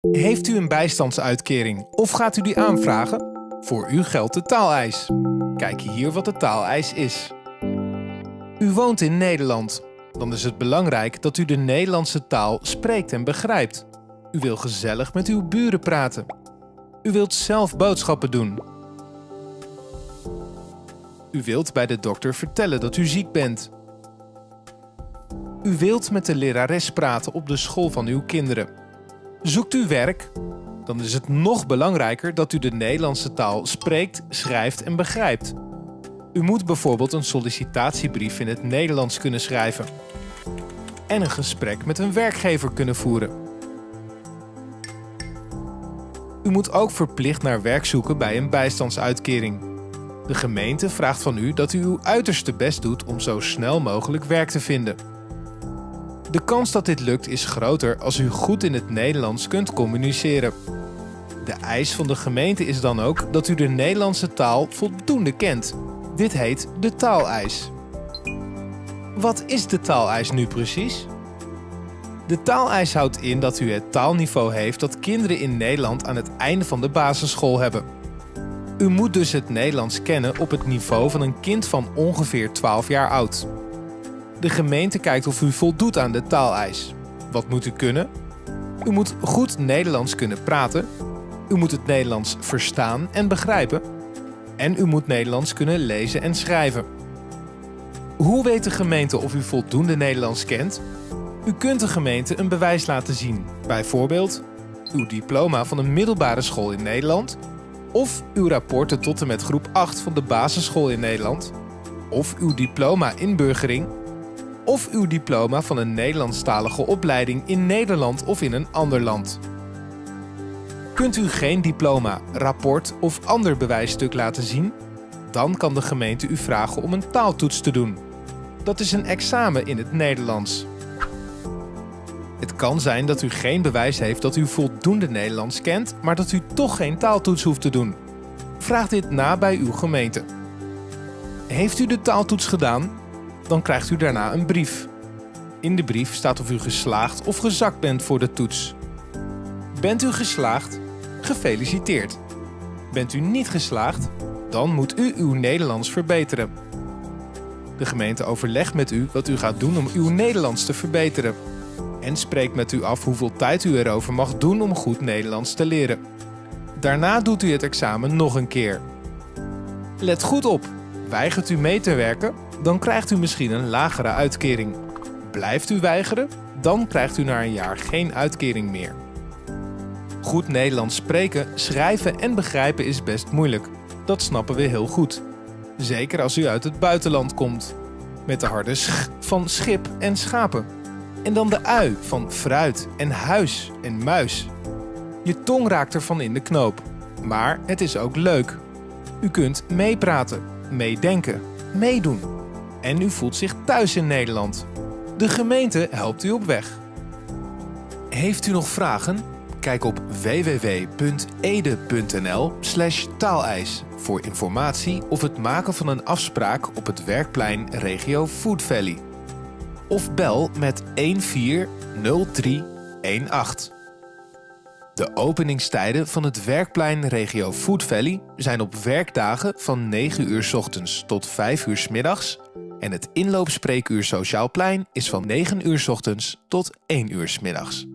Heeft u een bijstandsuitkering of gaat u die aanvragen? Voor u geldt de taaleis. Kijk hier wat de taaleis is. U woont in Nederland. Dan is het belangrijk dat u de Nederlandse taal spreekt en begrijpt. U wil gezellig met uw buren praten. U wilt zelf boodschappen doen. U wilt bij de dokter vertellen dat u ziek bent. U wilt met de lerares praten op de school van uw kinderen. Zoekt u werk? Dan is het nog belangrijker dat u de Nederlandse taal spreekt, schrijft en begrijpt. U moet bijvoorbeeld een sollicitatiebrief in het Nederlands kunnen schrijven. En een gesprek met een werkgever kunnen voeren. U moet ook verplicht naar werk zoeken bij een bijstandsuitkering. De gemeente vraagt van u dat u uw uiterste best doet om zo snel mogelijk werk te vinden. De kans dat dit lukt is groter als u goed in het Nederlands kunt communiceren. De eis van de gemeente is dan ook dat u de Nederlandse taal voldoende kent. Dit heet de taaleis. Wat is de taaleis nu precies? De taaleis houdt in dat u het taalniveau heeft dat kinderen in Nederland aan het einde van de basisschool hebben. U moet dus het Nederlands kennen op het niveau van een kind van ongeveer 12 jaar oud. De gemeente kijkt of u voldoet aan de taaleis. Wat moet u kunnen? U moet goed Nederlands kunnen praten. U moet het Nederlands verstaan en begrijpen. En u moet Nederlands kunnen lezen en schrijven. Hoe weet de gemeente of u voldoende Nederlands kent? U kunt de gemeente een bewijs laten zien, bijvoorbeeld uw diploma van een middelbare school in Nederland, of uw rapporten tot en met groep 8 van de basisschool in Nederland, of uw diploma inburgering, of uw diploma van een Nederlandstalige opleiding in Nederland of in een ander land. Kunt u geen diploma, rapport of ander bewijsstuk laten zien? Dan kan de gemeente u vragen om een taaltoets te doen. Dat is een examen in het Nederlands. Het kan zijn dat u geen bewijs heeft dat u voldoende Nederlands kent, maar dat u toch geen taaltoets hoeft te doen. Vraag dit na bij uw gemeente. Heeft u de taaltoets gedaan? Dan krijgt u daarna een brief. In de brief staat of u geslaagd of gezakt bent voor de toets. Bent u geslaagd? Gefeliciteerd. Bent u niet geslaagd? Dan moet u uw Nederlands verbeteren. De gemeente overlegt met u wat u gaat doen om uw Nederlands te verbeteren. En spreekt met u af hoeveel tijd u erover mag doen om goed Nederlands te leren. Daarna doet u het examen nog een keer. Let goed op, weigert u mee te werken, dan krijgt u misschien een lagere uitkering. Blijft u weigeren, dan krijgt u na een jaar geen uitkering meer. Goed Nederlands spreken, schrijven en begrijpen is best moeilijk. Dat snappen we heel goed. Zeker als u uit het buitenland komt. Met de harde sch van schip en schapen. En dan de ui van fruit en huis en muis. Je tong raakt ervan in de knoop. Maar het is ook leuk. U kunt meepraten, meedenken, meedoen. En u voelt zich thuis in Nederland. De gemeente helpt u op weg. Heeft u nog vragen? Kijk op www.ede.nl taaleis voor informatie of het maken van een afspraak op het werkplein regio Food Valley. Of bel met 140318. De openingstijden van het werkplein regio Food Valley zijn op werkdagen van 9 uur 's ochtends tot 5 uur 's middags en het inloopspreekuur Sociaal Plein is van 9 uur 's ochtends tot 1 uur 's middags.